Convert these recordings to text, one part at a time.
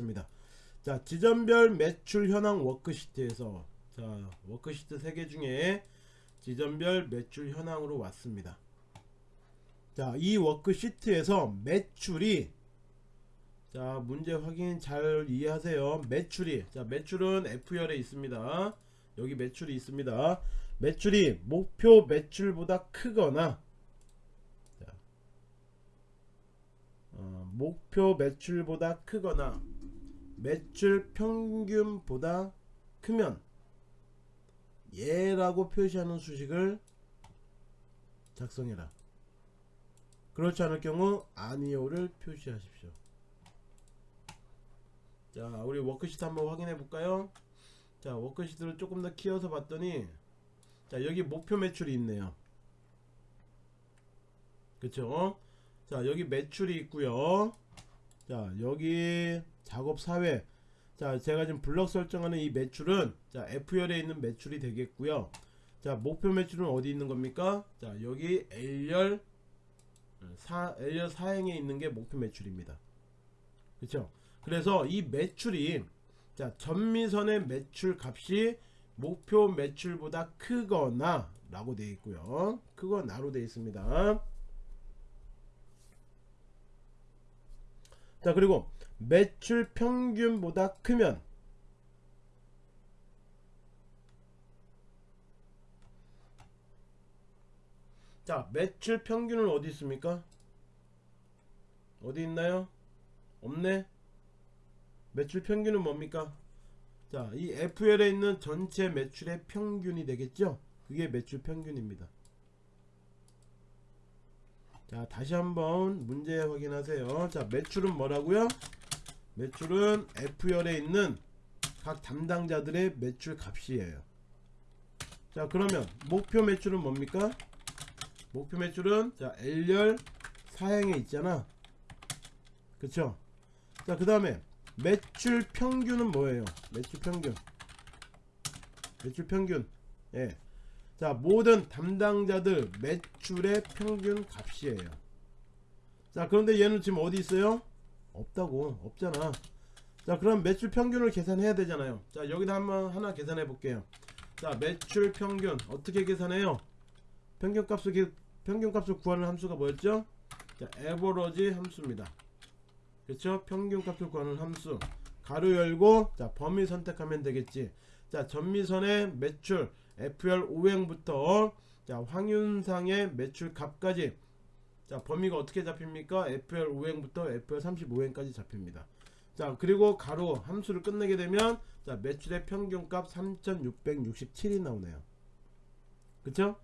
확인하겠습니다. 자 지점별 매출 현황 워크시트에서 자 워크시트 3개 중에 지점별 매출 현황으로 왔습니다. 자이 워크시트에서 매출이 자 문제 확인 잘 이해하세요. 매출이 자 매출은 F열에 있습니다. 여기 매출이 있습니다. 매출이 목표 매출보다 크거나 자, 어, 목표 매출보다 크거나 매출 평균보다 크면 예라고 표시하는 수식을 작성해라. 그렇지 않을 경우 아니오를 표시하십시오. 자, 우리 워크시트 한번 확인해 볼까요? 자, 워크시트를 조금 더 키워서 봤더니 자, 여기 목표 매출이 있네요. 그쵸? 자, 여기 매출이 있고요. 자, 여기 작업 사회. 자, 제가 지금 블럭 설정하는 이 매출은 자, F열에 있는 매출이 되겠고요. 자, 목표 매출은 어디 있는 겁니까? 자, 여기 L열 사, L열 사행에 있는 게 목표 매출입니다. 그쵸? 그래서 이 매출이 자, 전미선의 매출 값이 목표 매출보다 크거나 라고 되어 있고요. 크거나로 되어 있습니다. 자, 그리고 매출 평균보다 크면 자 매출 평균은 어디 있습니까? 어디 있나요? 없네? 매출 평균은 뭡니까? 자 이 FL에 있는 전체 매출의 평균이 되겠죠? 그게 매출 평균입니다. 자 다시 한번 문제 확인하세요. 자 매출은 뭐라고요 매출은 F열에 있는 각 담당자들의 매출 값이에요. 자 그러면 목표 매출은 뭡니까? 목표 매출은 자 L열 사행에 있잖아. 그쵸? 자그 다음에 매출 평균은 뭐예요? 매출 평균. 매출 평균. 예. 자 모든 담당자들 매출의 평균 값이에요. 자 그런데 얘는 지금 어디 있어요 없다고 없잖아. 자 그럼 매출 평균을 계산해야 되잖아요. 자 여기다 한번 하나 계산해 볼게요. 자 매출 평균 어떻게 계산해요? 평균값을 평균값을 구하는 함수가 뭐였죠? 자 에버러지 함수입니다. 그렇죠 평균값을 구하는 함수. 가로 열고 자 범위 선택하면 되겠지. 자 전미선의 매출 FR 5행부터 자 황윤상의 매출 값까지 자 범위가 어떻게 잡힙니까? FR 5행부터 FR 35행까지 잡힙니다. 자 그리고 가로 함수를 끝내게 되면 자 매출의 평균값 3667이 나오네요. 그쵸?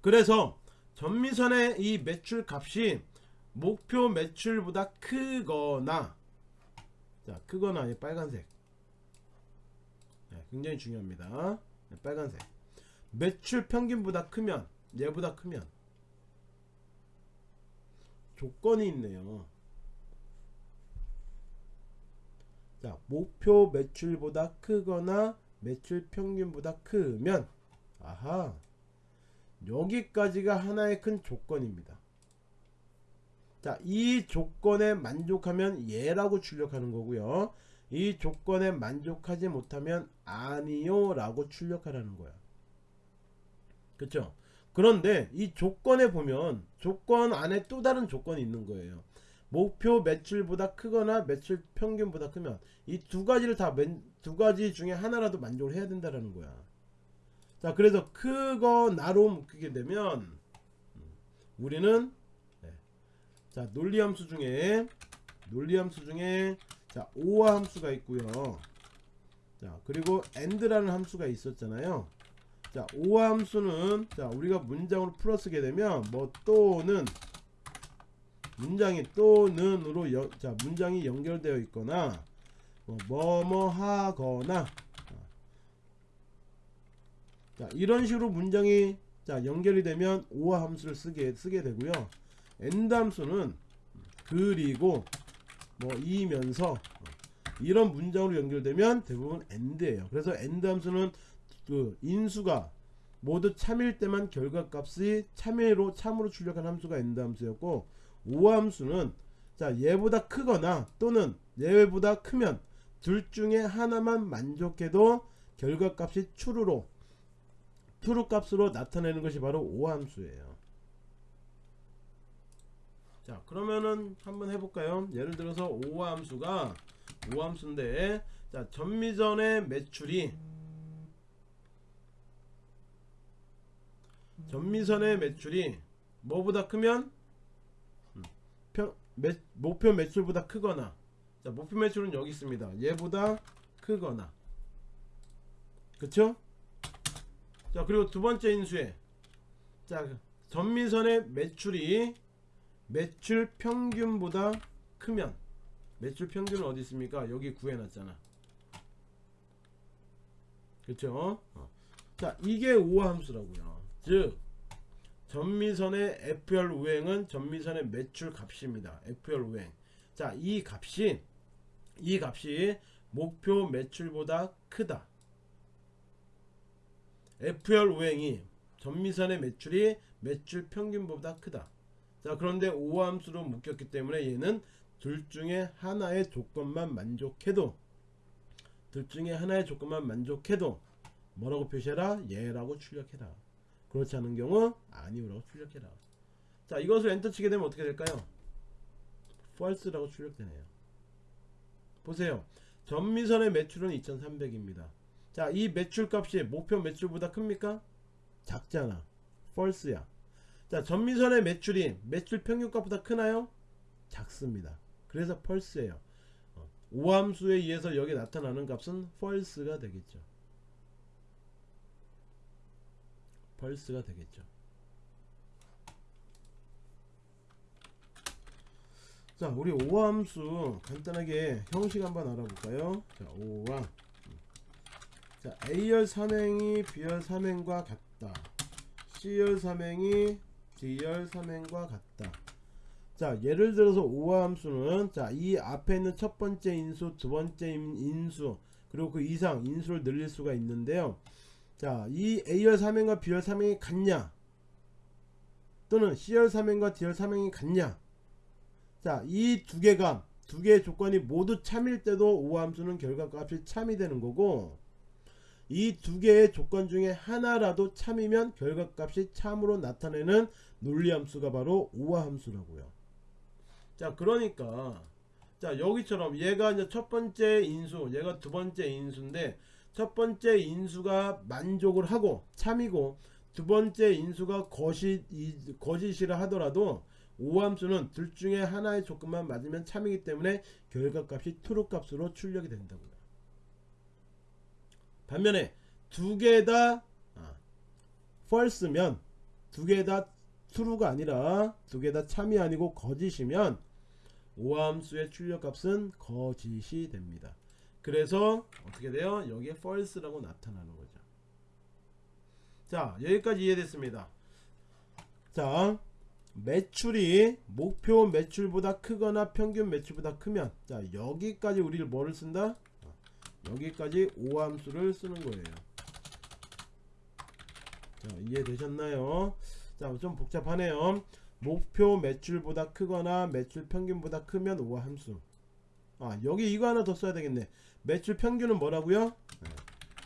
그래서 전미선의 이 매출 값이 목표 매출보다 크거나 자 크거나 이 빨간색. 네, 굉장히 중요합니다. 네, 빨간색. 매출 평균보다 크면 얘보다 크면 조건이 있네요 자 목표 매출보다 크거나 매출 평균보다 크면 아하 여기까지가 하나의 큰 조건입니다 자, 이 조건에 만족하면 예라고 출력하는 거고요. 이 조건에 만족하지 못하면 아니요 라고 출력하라는 거야. 그쵸? 그런데 이 조건에 보면 조건 안에 또 다른 조건이 있는 거예요. 목표 매출보다 크거나 매출 평균보다 크면 이 두 가지를 다 두 가지 중에 하나라도 만족을 해야 된다라는 거야. 자, 그래서 크거나로 묶이게 되면 우리는 자 논리 함수 중에 논리 함수 중에 자 오화 함수가 있고요 자 그리고 and라는 함수가 있었잖아요 자 오화 함수는 자 우리가 문장으로 풀어 쓰게 되면 뭐 또는 문장이 또는으로 여, 자 문장이 연결되어 있거나 뭐 뭐 뭐 하거나 자 이런 식으로 문장이 자 연결이 되면 OR 함수를 쓰게 쓰게 되고요. AND 함수는 그리고 뭐 이면서 이런 문장으로 연결되면 대부분 AND예요. 그래서 AND 함수는 그 인수가 모두 참일 때만 결과값이 참외로 참으로 출력한 함수가 AND 함수였고 오 함수는 자 얘보다 크거나 또는 얘보다 크면 둘 중에 하나만 만족해도 결과값이 true로 true 값으로 나타내는 것이 바로 오함수예요. 자 그러면은 한번 해볼까요? 예를 들어서 오함수가 오함수인데 자 전미전의 매출이 전미선의 매출이 뭐보다 크면? 음, 평, 매, 목표 매출보다 크거나. 자 목표 매출은 여기 있습니다. 얘보다 크거나. 그쵸? 자 그리고 두 번째 인수에 자 전미선의 매출이 매출 평균보다 크면. 매출 평균은 어디 있습니까? 여기 구해놨잖아. 그쵸? 어. 자 이게 오함수라고요 즉 전미선의 FR 우행은 전미선의 매출 값입니다. FR 우행. 자, 이 값이 이 값이 목표 매출보다 크다. FR 우행이 전미선의 매출이 매출 평균보다 크다. 자, 그런데 오함수로 묶였기 때문에 얘는 둘 중에 하나의 조건만 만족해도 둘 중에 하나의 조건만 만족해도 뭐라고 표시해라? 얘라고 출력해라. 그렇지 않은 경우 아니오라고 출력해라. 자 이것을 엔터 치게 되면 어떻게 될까요? false라고 출력되네요. 보세요. 전미선의 매출은 2300입니다. 자 이 매출값이 목표 매출보다 큽니까? 작잖아. false야. 자 전미선의 매출이 매출 평균값보다 크나요? 작습니다. 그래서 어, 오함수에 의해서 여기 나타나는 값은 false가 되겠죠 펄스가 되겠죠. 자, 우리 오함수 간단하게 형식 한번 알아볼까요? 자, 오함. 자, A열 삼행이 B열 삼행과 같다. C열 삼행이 D열 삼행과 같다. 자, 예를 들어서 오함수는 자, 이 앞에 있는 첫 번째 인수, 두 번째 인수, 그리고 그 이상 인수를 늘릴 수가 있는데요. 자, 이 A열 3행과 B열 3행이 같냐? 또는 C열 3행과 D열 3행이 같냐? 자, 이 두 개가 두 개의 조건이 모두 참일 때도 오함수는 결과값이 참이 되는 거고 이 두 개의 조건 중에 하나라도 참이면 결과값이 참으로 나타내는 논리함수가 바로 오함수라고요. 자, 그러니까 자, 여기처럼 얘가 이제 첫 번째 인수, 얘가 두 번째 인수인데 첫 번째 인수가 만족을 하고 참이고 두 번째 인수가 거짓, 거짓이라 하더라도 오함수는 둘 중에 하나의 조건만 맞으면 참이기 때문에 결과값이 트루 값으로 출력이 된다고요. 반면에 두 개다 아, false면 두 개 다 true가 아니라 두 개 다 참이 아니고 거짓이면 오함수의 출력값은 거짓이 됩니다. 그래서 어떻게 돼요? 여기에 false라고 나타나는 거죠. 자, 여기까지 이해됐습니다. 자, 매출이 목표 매출보다 크거나 평균 매출보다 크면 자, 여기까지 우리를 뭐를 쓴다? 여기까지 오함수를 쓰는 거예요. 자, 이해되셨나요? 자, 좀 복잡하네요. 목표 매출보다 크거나 매출 평균보다 크면 오함수. 아, 여기 이거 하나 더 써야 되겠네. 매출 평균은 뭐라고요?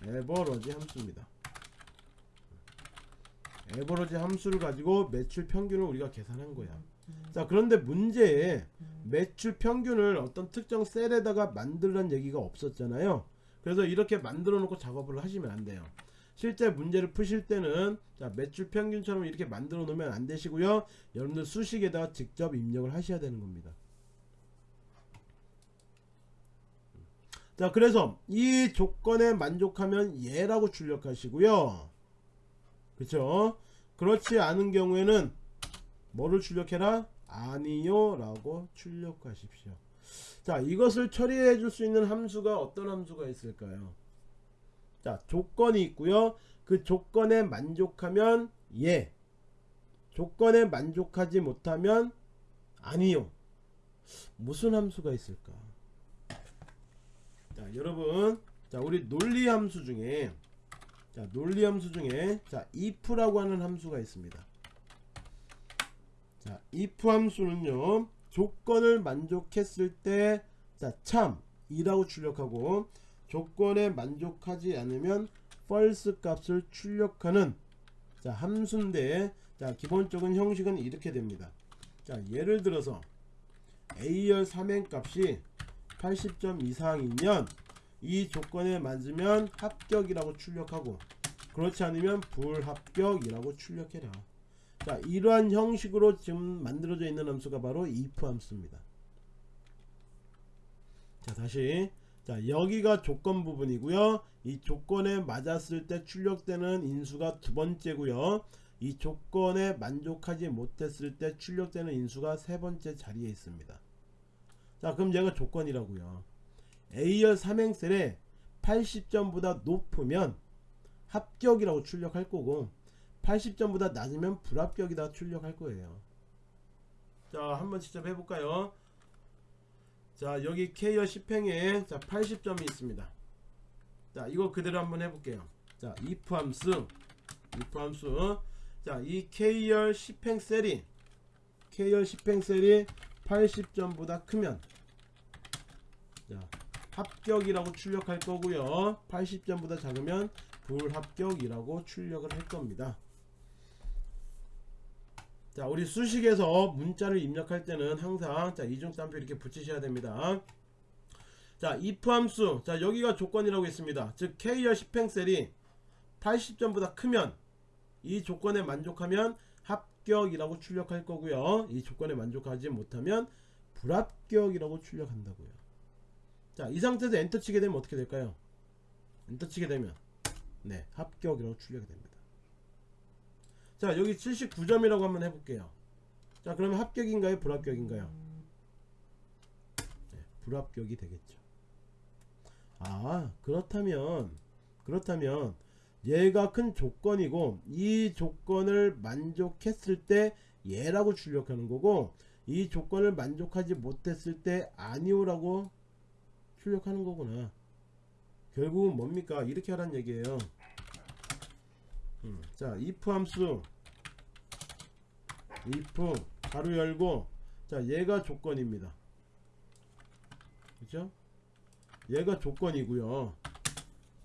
네, 에버러지 함수입니다. 에버러지 함수를 가지고 매출 평균을 우리가 계산한 거야. 자 그런데 문제에 매출 평균을 어떤 특정 셀에다가 만들란 얘기가 없었잖아요. 그래서 이렇게 만들어 놓고 작업을 하시면 안 돼요. 실제 문제를 푸실 때는 자 매출 평균처럼 이렇게 만들어 놓으면 안 되시고요. 여러분들 수식에다가 직접 입력을 하셔야 되는 겁니다. 자 그래서 이 조건에 만족하면 예라고 출력하시고요. 그쵸? 그렇지 않은 경우에는 뭐를 출력해라? 아니요 라고 출력하십시오. 자 이것을 처리해 줄 수 있는 함수가 어떤 함수가 있을까요? 자 조건이 있고요. 그 조건에 만족하면 예. 조건에 만족하지 못하면 아니요. 무슨 함수가 있을까 자 여러분 자 우리 논리 함수 중에 자 논리 함수 중에 자 if라고 하는 함수가 있습니다 자 if 함수는요 조건을 만족했을 때 자, 참 이라고 출력하고 조건에 만족하지 않으면 false 값을 출력하는 자, 함수인데 자, 기본적인 형식은 이렇게 됩니다. 자, 예를 들어서 A열 3행 값이 80점 이상이면 이 조건에 맞으면 합격이라고 출력하고 그렇지 않으면 불합격이라고 출력해라. 자, 이러한 형식으로 지금 만들어져 있는 함수가 바로 if 함수입니다. 자, 다시 자, 여기가 조건 부분이고요. 이 조건에 맞았을 때 출력되는 인수가 두 번째고요. 이 조건에 만족하지 못했을 때 출력되는 인수가 세 번째 자리에 있습니다. 자, 그럼 얘가 조건이라고요. A열 3행셀에 80점보다 높으면 합격이라고 출력할 거고 80점보다 낮으면 불합격이다 출력할 거예요. 자, 한번 직접 해볼까요? 자, 여기 K열 10행에 자 80점이 있습니다. 자, 이거 그대로 한번 해볼게요. 자, if 함수, if 함수. 자, 이 K열 10행 셀이 K열 10행 셀이 80점보다 크면 자, 합격이라고 출력할 거고요. 80점보다 작으면 불합격이라고 출력을 할 겁니다. 자, 우리 수식에서 문자를 입력할 때는 항상 자, 이중따옴표 이렇게 붙이셔야 됩니다. 자, if 함수. 자, 여기가 조건이라고 있습니다. 즉 K열 10행셀이 80점보다 크면 이 조건에 만족하면 합격이라고 출력할 거고요. 이 조건에 만족하지 못하면 불합격이라고 출력한다고요. 자, 이 상태에서 엔터 치게 되면 어떻게 될까요? 엔터 치게 되면 네, 합격이라고 출력이 됩니다. 자, 여기 79점이라고 한번 해볼게요. 자, 그러면 합격인가요? 불합격인가요? 네, 불합격이 되겠죠. 아, 그렇다면, 그렇다면, 얘가 큰 조건이고, 이 조건을 만족했을 때 얘라고 출력하는 거고, 이 조건을 만족하지 못했을 때 아니오라고 출력하는 거구나. 결국은 뭡니까? 이렇게 하란 얘기예요. 음, 자, if 함수 if 가로 열고 자, 얘가 조건입니다. 그죠? 얘가 조건이고요.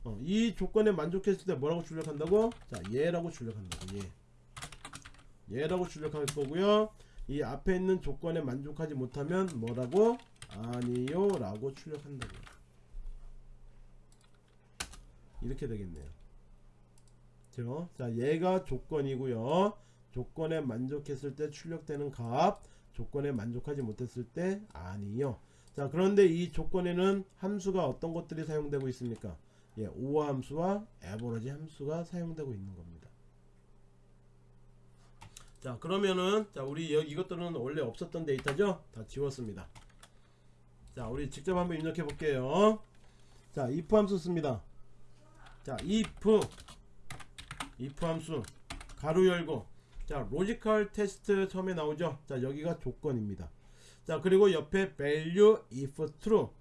어, 이 조건에 만족했을 때 뭐라고 출력한다고? 자, 얘라고 출력한다고. 얘. 얘라고 출력할 거고요. 이 앞에 있는 조건에 만족하지 못하면 뭐라고? 아니요 라고 출력한다고요. 이렇게 되겠네요. 그죠? 자, 얘가 조건이고요. 조건에 만족했을 때 출력되는 값, 조건에 만족하지 못했을 때 아니요. 자, 그런데 이 조건에는 함수가 어떤 것들이 사용되고 있습니까? 예, 오어 함수와 에버러지 함수가 사용되고 있는 겁니다. 자, 그러면은 자, 우리 여, 이것들은 원래 없었던 데이터죠? 다 지웠습니다. 자, 우리 직접 한번 입력해 볼게요. 자, if 함수 씁니다. 자, if if 함수 괄호 열고 자, logical test 처음에 나오죠. 자, 여기가 조건입니다. 자, 그리고 옆에 value if true 어,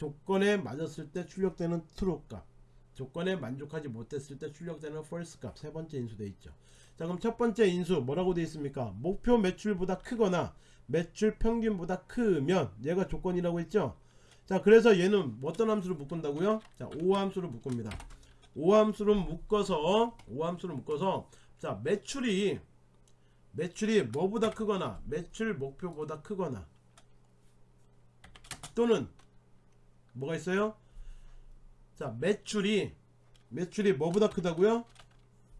조건에 맞았을 때 출력되는 true 값 조건에 만족하지 못했을 때 출력되는 false 값 세 번째 인수 돼 있죠. 자, 그럼 첫 번째 인수 뭐라고 돼 있습니까? 목표 매출보다 크거나 매출 평균보다 크면 얘가 조건이라고 했죠. 자, 그래서 얘는 어떤 함수를 묶은다고요? 자, OR 함수를 묶습니다. O 함수를 묶어서 O 함수를 묶어서 자, 매출이 매출이 뭐보다 크거나 매출 목표보다 크거나 또는 뭐가 있어요? 자, 매출이 매출이 뭐보다 크다고요?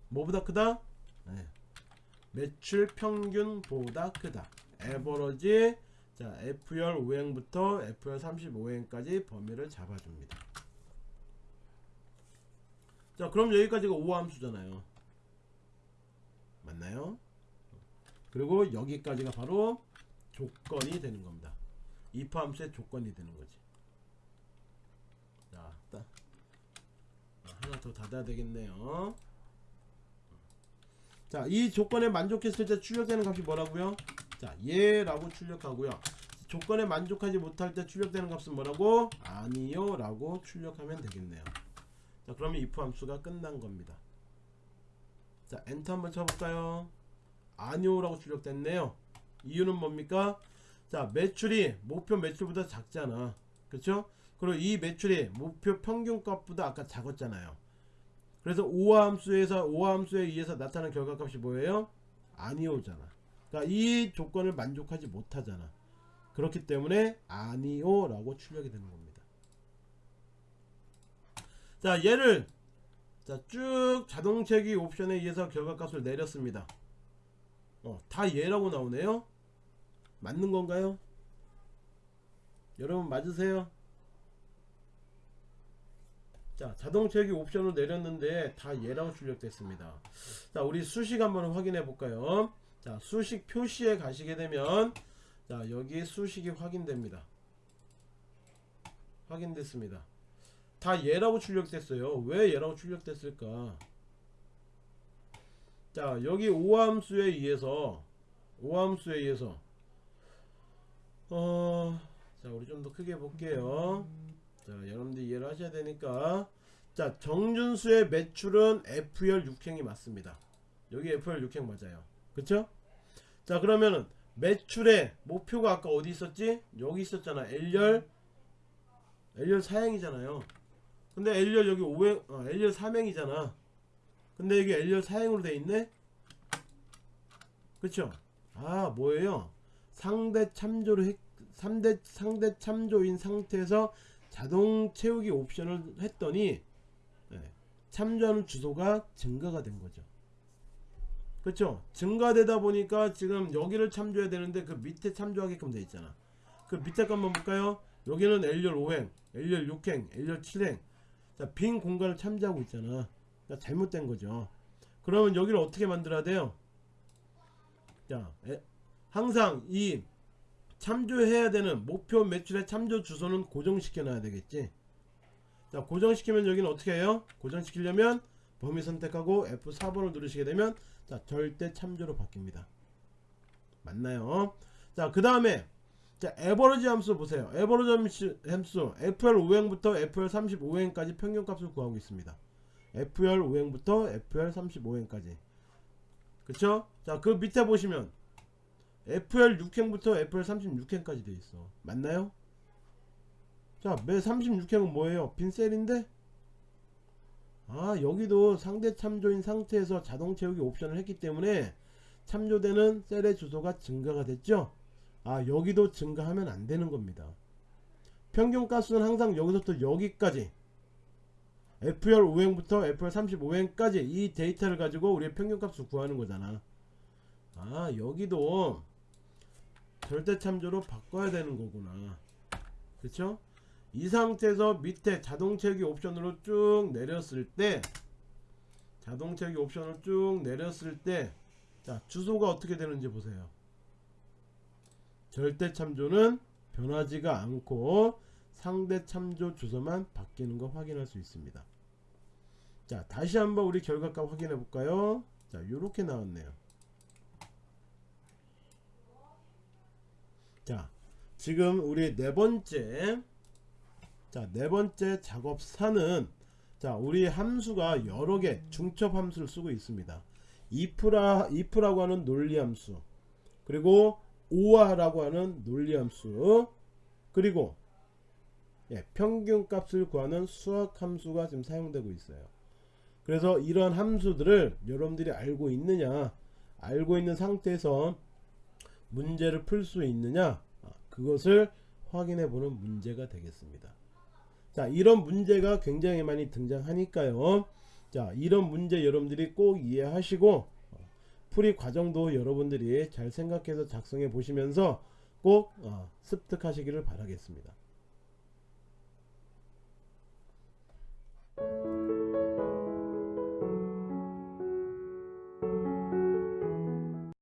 뭐보다 크다? 네. 매출 평균보다 크다. 에버러지 자 F열 5행부터 F열 35행까지 범위를 잡아줍니다. 자 그럼 여기까지가 5함수잖아요. 맞나요? 그리고 여기까지가 바로 조건이 되는 겁니다. if 함수의 조건이 되는 거지. 자, 딱 하나 더 닫아야 되겠네요. 자, 이 조건에 만족했을 때 출력되는 값이 뭐라고요? 자, 얘라고 출력하고요. 조건에 만족하지 못할 때 출력되는 값은 뭐라고? 아니요 라고 출력하면 되겠네요. 자, 그러면 if 함수가 끝난 겁니다. 자, 엔터 한번 쳐볼까요? 아니오라고 출력됐네요. 이유는 뭡니까? 자 매출이 목표 매출보다 작잖아 그쵸 그리고 이 매출이 목표 평균값보다 아까 작았잖아요. 그래서 오함수에서 오함수에 의해서 나타난 결과값이 뭐예요? 아니오잖아. 그러니까 이 조건을 만족하지 못하잖아. 그렇기 때문에 아니오 라고 출력이 되는 겁니다. 자 얘를 자, 쭉 자동체기 옵션에 의해서 결과값을 내렸습니다. 어, 다 얘라고 나오네요. 맞는 건가요? 여러분 맞으세요? 자 자동체기 옵션을 내렸는데 다 얘라고 출력됐습니다. 자 우리 수식 한번 확인해 볼까요? 자 수식 표시에 가시게 되면 자 여기 수식이 확인됩니다. 확인됐습니다. 다 얘라고 출력됐어요. 왜 얘라고 출력됐을까? 자 여기 오함수에 의해서 오함수에 의해서 어, 자 우리 좀 더 크게 볼게요 자 여러분들 이해를 하셔야 되니까. 자 정준수의 매출은 F열 6행이 맞습니다. 여기 F열 6행 맞아요. 그쵸? 자 그러면은 매출의 목표가 아까 어디 있었지? 여기 있었잖아. L열 L열 4행이잖아요. 근데 L열 여기 5행 어, L열 3행이잖아. 근데 여기 L열 4행으로 돼 있네? 그쵸? 아 뭐예요? 상대 참조를 했, 3대 상대 참조인 상태에서 자동 채우기 옵션을 했더니 네, 참조하는 주소가 증가가 된 거죠. 그렇죠? 증가되다 보니까 지금 여기를 참조해야 되는데 그 밑에 참조하게끔 돼 있잖아. 그 밑에 거 한번 볼까요? 여기는 L열 5행, L열 6행, L열 7행. 자, 빈 공간을 참조하고 있잖아. 그러니까 잘못된 거죠. 그러면 여기를 어떻게 만들어야 돼요? 자, 에, 항상 이 참조해야 되는 목표 매출의 참조 주소는 고정시켜 놔야 되겠지? 자 고정시키면 여기는 어떻게 해요? 고정시키려면 범위 선택하고 F4번을 누르시게 되면 자 절대 참조로 바뀝니다. 맞나요? 자그 다음에 자 에버러지 함수 보세요. 에버러지 함수. FR 5행부터 FR 35행까지 평균값을 구하고 있습니다. FR 5행부터 FR 35행까지. 그쵸? 자그 밑에 보시면 FR 6행부터 FR 36행까지 돼 있어. 맞나요? 자 매 36행은 뭐예요? 빈셀인데? 아 여기도 상대 참조인 상태에서 자동 채우기 옵션을 했기 때문에 참조되는 셀의 주소가 증가가 됐죠? 아 여기도 증가하면 안 되는 겁니다. 평균 가수는 항상 여기서부터 여기까지 FR 5행부터 FR 35행까지 이 데이터를 가지고 우리의 평균 값을 구하는 거잖아. 아 여기도 절대 참조로 바꿔야 되는 거구나. 그쵸? 이 상태에서 밑에 자동 채우기 옵션으로 쭉 내렸을 때 자동 채우기 옵션을 쭉 내렸을 때 자 주소가 어떻게 되는지 보세요. 절대 참조는 변하지가 않고 상대 참조 주소만 바뀌는 거 확인할 수 있습니다. 자 다시 한번 우리 결과값 확인해 볼까요? 자 요렇게 나왔네요 자 지금 우리 네 번째 자네 번째 작업사는 자 우리 함수가 여러 개 중첩 함수를 쓰고 있습니다. if라 if라고 하는 논리 함수 그리고 오아라고 하는 논리 함수 그리고 예, 평균 값을 구하는 수학 함수가 지금 사용되고 있어요. 그래서 이런 함수들을 여러분들이 알고 있느냐 알고 있는 상태에서 문제를 풀 수 있느냐? 아, 그것을 확인해 보는 문제가 되겠습니다. 자 이런 문제가 굉장히 많이 등장하니까요. 자 이런 문제 여러분들이 꼭 이해하시고 어, 풀이 과정도 여러분들이 잘 생각해서 작성해 보시면서 꼭 어, 습득하시기를 바라겠습니다